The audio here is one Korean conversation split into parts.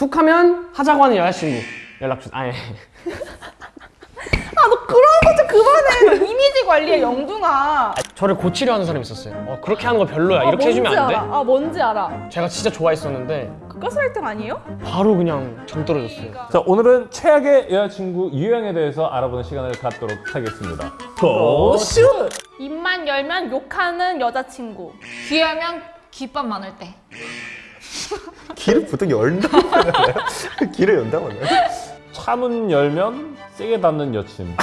툭 하면 하자고 하는 여자친구 연락 주. 아예. 아너 그런 거 좀 그만해. 너 이미지 관리해 영둥아. 저를 고치려 하는 사람이 있었어요. 어, 그렇게 하는 거 별로야. 아, 이렇게 해주면 안 돼? 알아. 아 뭔지 알아. 제가 진짜 좋아했었는데 그 가스라이팅 아니에요? 바로 그냥 정 떨어졌어요. 자 오늘은 최악의 여자친구 유형에 대해서 알아보는 시간을 갖도록 하겠습니다. 고슛! 입만 열면 욕하는 여자친구. 귀하면 귓밥 많을 때. 길을 보통 열다고 하나요? 길을 연다고 하나요? 차문 열면 세게 닿는 여친.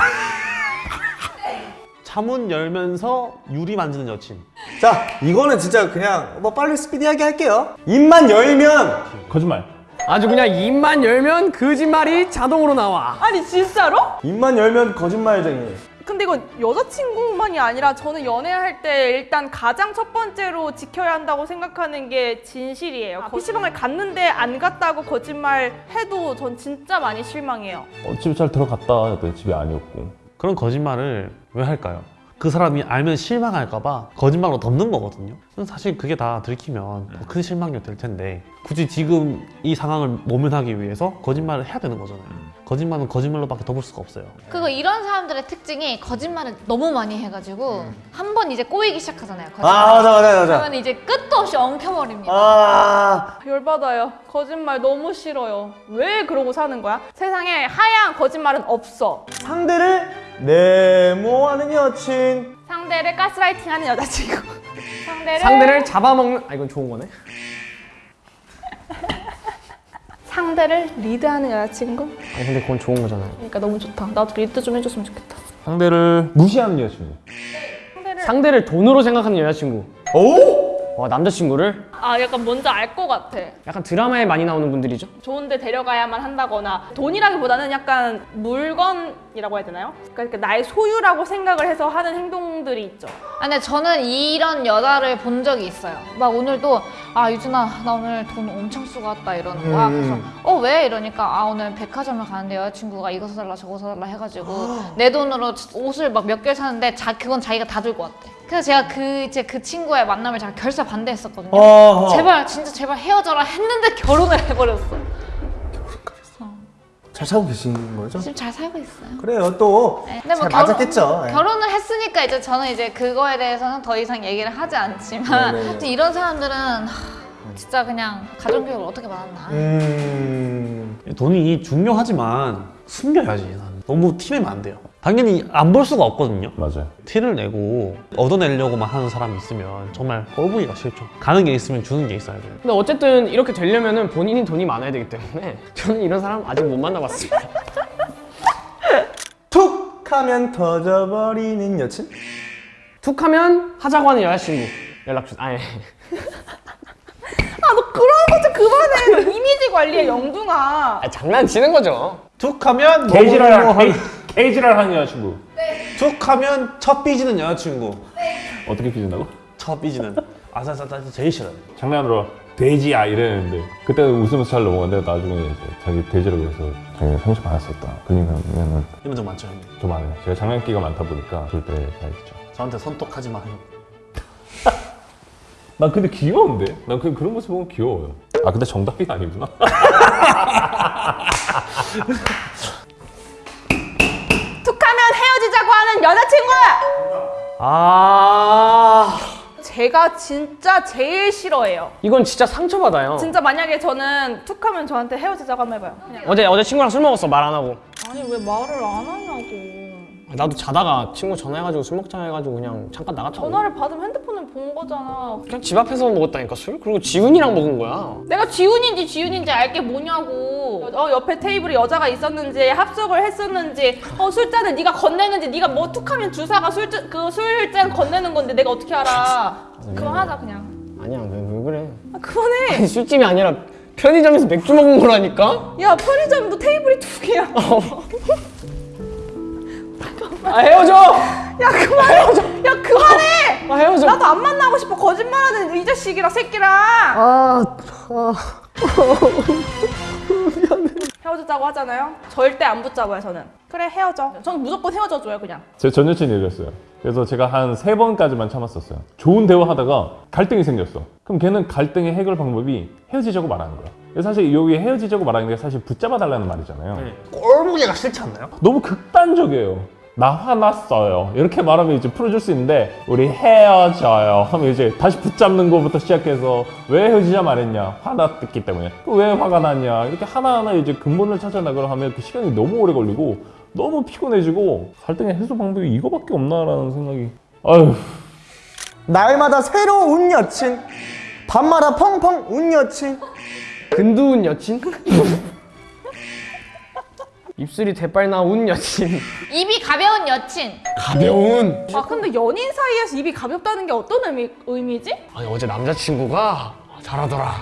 차문 열면서 유리 만지는 여친. 자, 이거는 진짜 그냥 뭐 빨리 스피디하게 할게요. 입만 열면 거짓말. 아주 그냥 입만 열면 거짓말이 자동으로 나와. 아니 진짜로? 입만 열면 거짓말쟁이. 근데 이건 여자친구만이 아니라 저는 연애할 때 일단 가장 첫 번째로 지켜야 한다고 생각하는 게 진실이에요. PC방을 갔는데 안 갔다고 거짓말 해도 전 진짜 많이 실망해요. 어, 집에 잘 들어갔다 했더니 집이 아니었고. 그런 거짓말을 왜 할까요? 그 사람이 알면 실망할까봐 거짓말로 덮는 거거든요. 사실 그게 다 들키면 더 큰 실망이 될 텐데 굳이 지금 이 상황을 모면하기 위해서 거짓말을 해야 되는 거잖아요. 거짓말은 거짓말로밖에 덮을 수가 없어요. 그리고 이런 사람들의 특징이 거짓말을 너무 많이 해가지고 한번 이제 꼬이기 시작하잖아요. 거짓말. 아, 맞아, 맞아, 맞아. 그러면 이제 끝도 없이 엉켜버립니다. 아, 열받아요. 거짓말 너무 싫어요. 왜 그러고 사는 거야? 세상에 하얀 거짓말은 없어. 상대를 네모하는 여친. 상대를 가스라이팅하는 여자친구. 상대를 상대를 잡아먹는. 아 이건 좋은 거네. 상대를 리드하는 여자친구. 아니 근데 그건 좋은 거잖아요. 그러니까 너무 좋다. 나도 리드 좀 해줬으면 좋겠다. 상대를 무시하는 여친구. 상대를 상대를 돈으로 생각하는 여자친구. 오? 와 남자친구를 아 약간 뭔지 알 것 같아. 약간 드라마에 많이 나오는 분들이죠. 좋은데 데려가야만 한다거나 돈이라기보다는 약간 물건 이라고 해야 되나요? 그러니까 나의 소유라고 생각을 해서 하는 행동들이 있죠. 아, 근데 저는 이런 여자를 본 적이 있어요. 막 오늘도 아 유준아 나 오늘 돈 엄청 쓰고 왔다 이러는 거야. 그래서 어 왜 이러니까 아 오늘 백화점을 가는데 여자친구가 이거 사달라 저거 사달라 해가지고 내 돈으로 옷을 막 몇 개를 사는데 자 그건 자기가 다 들고 왔대. 그래서 제가 그 이제 그 친구의 만남을 제가 결사 반대했었거든요. 어. 제발 진짜 제발 헤어져라 했는데 결혼을 해버렸어. 잘 살고 계신 거죠? 지금 잘 살고 있어요. 그래요, 또. 네, 근데 잘 맞았겠죠. 예. 결혼을 했으니까 이제 저는 이제 그거에 대해서는 더 이상 얘기를 하지 않지만 네네네. 하여튼 이런 사람들은 하, 진짜 그냥 가정교육을 어떻게 받았나 음. 돈이 중요하지만 숨겨야지. 나는. 너무 티내면 안 돼요. 당연히 안 볼 수가 없거든요. 맞아요. 티를 내고 얻어내려고만 하는 사람이 있으면 정말 꼴보기가 싫죠. 가는 게 있으면 주는 게 있어야 돼요. 근데 어쨌든 이렇게 되려면 은 본인이 돈이 많아야 되기 때문에 저는 이런 사람 아직 못 만나봤습니다. 툭 하면 터져버리는 여친? 툭 하면 하자고 하는 여자친구 연락 주. 아예. 아너 그런 거좀 그만해. 너 이미지 관리해 영둥아. 아, 장난치는 거죠. 툭 하면 개지랄 뭐뭐 하 개지랄 하는 여자친구. 툭하면 첫 삐지는 여자친구. 어떻게 삐진다고? 첫 삐지는 아사사사 제일 싫어요. 장난으로 돼지야 이랬는데 그때는 웃으면서 잘 넘어갔는데 나중에 이제 자기 돼지라고 해서 자기 상처 받았었다. 그러면은 이런 적 많죠 형님. 좀안 해요. 제가 장난기가 많다 보니까 그럴 때가 있죠. 저한테 손톱하지 마 형. 난 근데 귀여운데? 난 그냥 그런 모습 보면 귀여워요. 아 근데 정답이가 아니구나. 헤어지자고 하는 여자친구. 아 제가 진짜 제일 싫어해요. 이건 진짜 상처받아요. 진짜 만약에 저는 툭 하면 저한테 헤어지자고 한번 해봐요. 그냥. 어제 어제 친구랑 술 먹었어 말 안 하고. 아니 왜 말을 안 하냐고. 나도 자다가 친구 전화해가지고 술 먹자 해가지고 그냥 잠깐 나갔다고. 전화를 받으면 핸드폰을 본 거잖아. 그냥 집 앞에서 먹었다니까 술. 그리고 지훈이랑 먹은 거야. 내가 지훈인지 지훈인지 알게 뭐냐고. 어 옆에 테이블에 여자가 있었는지 합석을 했었는지 어 술잔을 네가 건네는지 네가 뭐 툭하면 주사가 술잔 그 술잔 건네는 건데 내가 어떻게 알아? 그만하자 그냥. 아니야 왜, 왜 그래? 아, 그만해. 아니, 술집이 아니라 편의점에서 맥주 먹은 거라니까. 야 편의점도 테이블이 두 개야. 아 헤어져. 야 그만해. 야 그만해. 아 헤어져. 나도 안 만나고 싶어 거짓말하는 이 자식이랑 새끼랑. 아, 헤어지자고 하잖아요. 절대 안 붙잡아요 저는. 그래 헤어져. 저는 무조건 헤어져줘요 그냥. 제 전 여친이 이랬어요. 그래서 제가 한 세 번까지만 참았었어요. 좋은 대화 하다가 갈등이 생겼어. 그럼 걔는 갈등의 해결 방법이 헤어지자고 말하는 거야. 사실 여기 헤어지자고 말하는 게 사실 붙잡아 달라는 말이잖아요. 네. 꼴보기가 싫지 않나요? 너무 극단적이에요. 나 화났어요. 이렇게 말하면 이제 풀어줄 수 있는데 우리 헤어져요. 하면 이제 다시 붙잡는 것부터 시작해서 왜 헤어지자 말했냐? 화났기 때문에. 그왜 화가 났냐? 이렇게 하나하나 이제 근본을 찾아나가려 하면 그 시간이 너무 오래 걸리고 너무 피곤해지고 갈등의 해소 방법이 이거밖에 없나라는 생각이. 아유. 날마다 새로운 여친 밤마다 펑펑 운 여친 근두운 여친? 입술이 대빨 나운 여친. 입이 가벼운 여친. 가벼운. 아 근데 연인 사이에서 입이 가볍다는 게 어떤 의미, 의미지? 아니 어제 남자친구가 잘하더라.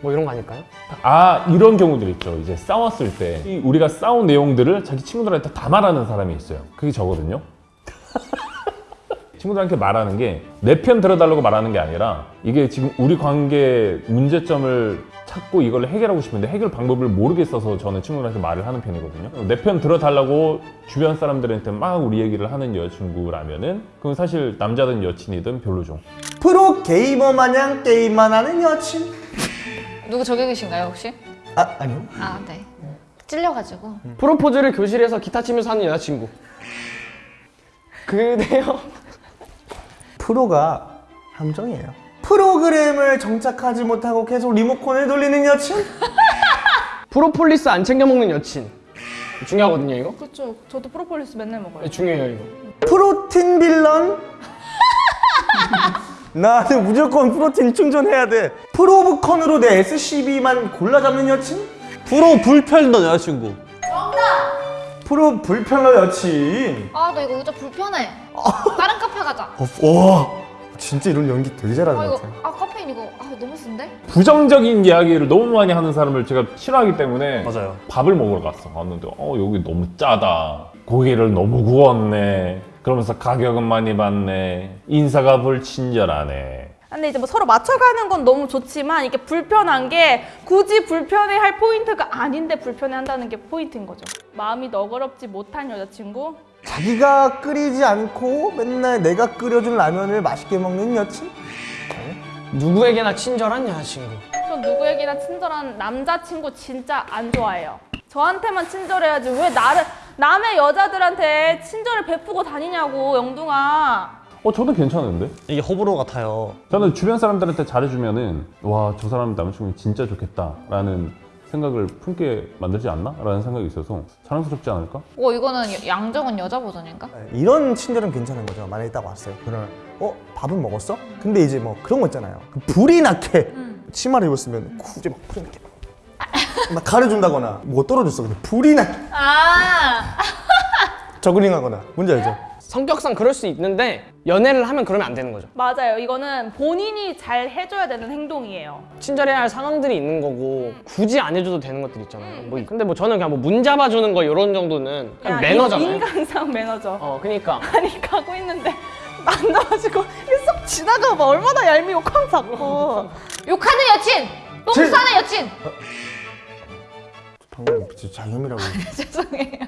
뭐 이런 거 아닐까요? 아 이런 경우들 있죠. 이제 싸웠을 때이 우리가 싸운 내용들을 자기 친구들한테 다 말하는 사람이 있어요. 그게 저거든요. 친구들한테 말하는 게 내 편 들어달라고 말하는 게 아니라 이게 지금 우리 관계 문제점을 찾고 이걸 해결하고 싶은데 해결 방법을 모르겠어서 저는 친구들한테 말을 하는 편이거든요. 내 편 들어달라고 주변 사람들한테 막 우리 얘기를 하는 여자친구라면은 그건 사실 남자든 여친이든 별로죠. 프로 게이머 마냥 게임만 하는 여친 누구 저격이신가요 혹시? 아 아니요 아 네. 찔려가지고. 프로포즈를 교실에서 기타 치면서 하는 여자친구. 그대요. 프로가 함정이에요 프로그램을 정착하지 못하고 계속 리모컨을 돌리는 여친 프로폴리스 안 챙겨 먹는 여친. 중요하거든요 이거. 그렇죠. 저도 프로폴리스 맨날 먹어요. 네, 중요해요 이거. 프로틴 빌런 나는 무조건 프로틴 충전해야 돼 프로브컨으로 내 SCB만 골라 잡는 여친 프로 불편던 여자친구. 프로 불편러 여친 아 나 이거 의자 불편해. 다른 가자. 와 진짜 이런 연기 되게 잘하는 아것 이거 같아 아 카페인 이거 아 너무 쓴데? 부정적인 이야기를 너무 많이 하는 사람을 제가 싫어하기 때문에 맞아요. 밥을 먹으러 갔어. 갔는데 어 여기 너무 짜다. 고기를 너무 구웠네. 그러면서 가격은 많이 받네. 인사가 불친절하네. 근데 이제 뭐 서로 맞춰가는 건 너무 좋지만 이게 불편한 게 굳이 불편해할 포인트가 아닌데 불편해한다는 게 포인트인 거죠. 마음이 너그럽지 못한 여자친구. 자기가 끓이지 않고 맨날 내가 끓여준 라면을 맛있게 먹는 여친 누구에게나 친절한 여자친구. 전 누구에게나 친절한 남자친구 진짜 안 좋아해요. 저한테만 친절해야지 왜 나를 남의 여자들한테 친절을 베푸고 다니냐고 영둥아. 어 저도 괜찮은데? 이게 호불호 같아요. 저는 주변 사람들한테 잘해주면은 와 저 사람 남자친구 진짜 좋겠다 라는 생각을 품게 만들지 않나? 라는 생각이 있어서 자랑스럽지 않을까? 어 이거는 여- 양정은 여자 버전인가? 이런 친절은 괜찮은 거죠. 만약에 딱 왔어요. 그러면 어 밥은 먹었어? 근데 이제 뭐 그런 거 있잖아요. 그 불이 나게 치마를 입었으면 굳이 막 불이 나게 막 가려준다거나 뭐 떨어졌어. 근데 불이 나게 아 저그링하거나 뭔지 알죠? 성격상 그럴 수 있는데 연애를 하면 그러면 안 되는 거죠. 맞아요. 이거는 본인이 잘 해줘야 되는 행동이에요. 친절해야 할 상황들이 있는 거고 굳이 안 해줘도 되는 것들 있잖아요. 뭐 근데 뭐 저는 그냥 뭐 문 잡아주는 거 이런 정도는 그냥 매너잖아요. 인간상 매너죠. 어 그러니까 아니 가고 있는데 안 나와지고 쏙 지나가 봐 얼마나 얄미워 쾅 잡고 욕하는 여친. 똥 제- 싸는 여친. 방금 진짜 자혐이라고 죄송해요.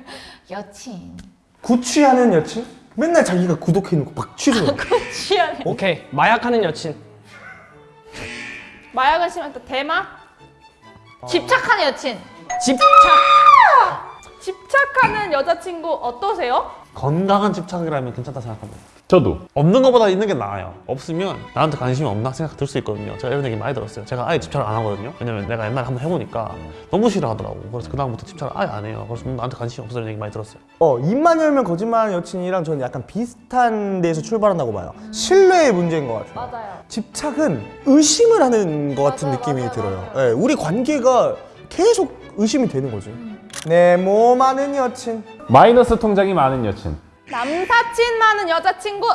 여친. 구취하는 여친? 맨날 자기가 구독해 놓고 막 취소해 취하네. 오케이 마약하는 여친. 마약은 심한 또 대마 집착하는 여친. 집착. 집착하는 여자친구 어떠세요? 건강한 집착이라면 괜찮다 생각합니다. 저도 없는 것보다 있는 게 나아요. 없으면 나한테 관심이 없나 생각 들 수 있거든요. 제가 이런 얘기 많이 들었어요. 제가 아예 집착을 안 하거든요. 왜냐면 내가 옛날에 한번 해보니까 너무 싫어하더라고. 그래서 그다음부터 집착을 아예 안 해요. 그래서 나한테 관심이 없어 이런 얘기 많이 들었어요. 어 입만 열면 거짓말하는 여친이랑 저는 약간 비슷한 데에서 출발한다고 봐요 신뢰의 문제인 것 같아요 맞아요. 집착은 의심을 하는 것 같은 맞아요, 느낌이 맞아요, 들어요. 맞아요. 예, 우리 관계가 계속 의심이 되는 거지. 내 몸 아는 여친. 마이너스 통장이 많은 여친 남사친 많은 여자친구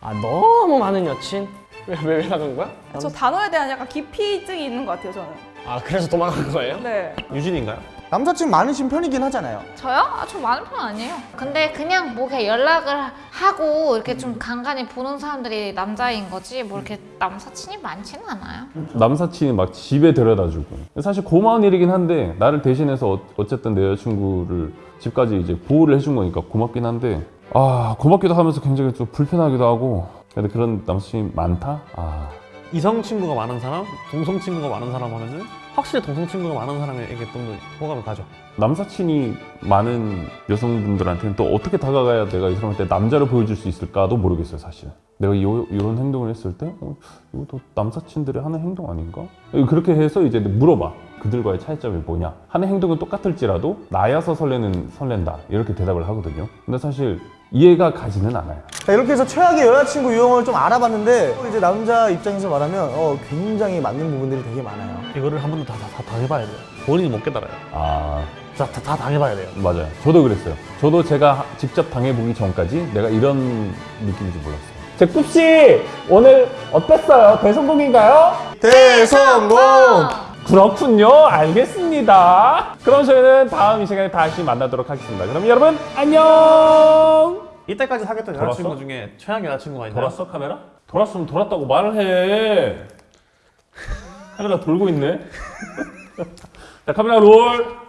아 너무 많은 여친. 왜 왜 왜 나간 거야? 저 단어에 대한 약간 기피증이 있는 것 같아요 저는 아 그래서 도망간 거예요? 네 유진인가요? 남사친 많으신 편이긴 하잖아요. 저요? 아, 저 많은 편 아니에요. 근데 그냥 뭐 그냥 연락을 하고 이렇게 좀 간간히 보는 사람들이 남자인 거지 뭐 이렇게 남사친이 많지는 않아요. 남사친이 막 집에 데려다주고 사실 고마운 일이긴 한데 나를 대신해서 어- 어쨌든 내 여자친구를 집까지 이제 보호를 해준 거니까 고맙긴 한데 아 고맙기도 하면서 굉장히 좀 불편하기도 하고 근데 그런 남친이 많다? 아 이성 친구가 많은 사람, 동성 친구가 많은 사람 하면은 확실히 동성 친구가 많은 사람에게 좀더 호감을 가죠. 남사친이 많은 여성분들한테는 또 어떻게 다가가야 내가 이 사람한테 남자를 보여줄 수 있을까도 모르겠어요 사실 내가 이, 이런 행동을 했을 때 어, 이것도 남사친들이 하는 행동 아닌가? 그렇게 해서 이제 물어봐. 그들과의 차이점이 뭐냐? 하는 행동은 똑같을지라도 나야서 설레는 설렌다. 이렇게 대답을 하거든요. 근데 사실 이해가 가지는 않아요 자, 이렇게 해서 최악의 여자친구 유형을 좀 알아봤는데 이제 남자 입장에서 말하면 어, 굉장히 맞는 부분들이 되게 많아요. 이거를 한 번도 다, 다, 다 당해봐야 돼요. 본인이 못 깨달아요. 아 다, 다, 다 당해봐야 돼요. 맞아요 저도 그랬어요 저도 제가 직접 당해보기 전까지 내가 이런 느낌인지 몰랐어요 제 꿉씨 오늘 어땠어요? 대성공인가요? 대성공! 그렇군요. 알겠습니다. 그럼 저희는 다음 이 시간에 다시 만나도록 하겠습니다. 그럼 여러분 안녕. 이때까지 사귀었던 돌았어? 여자친구 중에 최악의 여자친구가 있나요? 돌았어 카메라? 돌았으면 돌았다고 말을 해. 카메라 돌고 있네. 자 카메라 롤.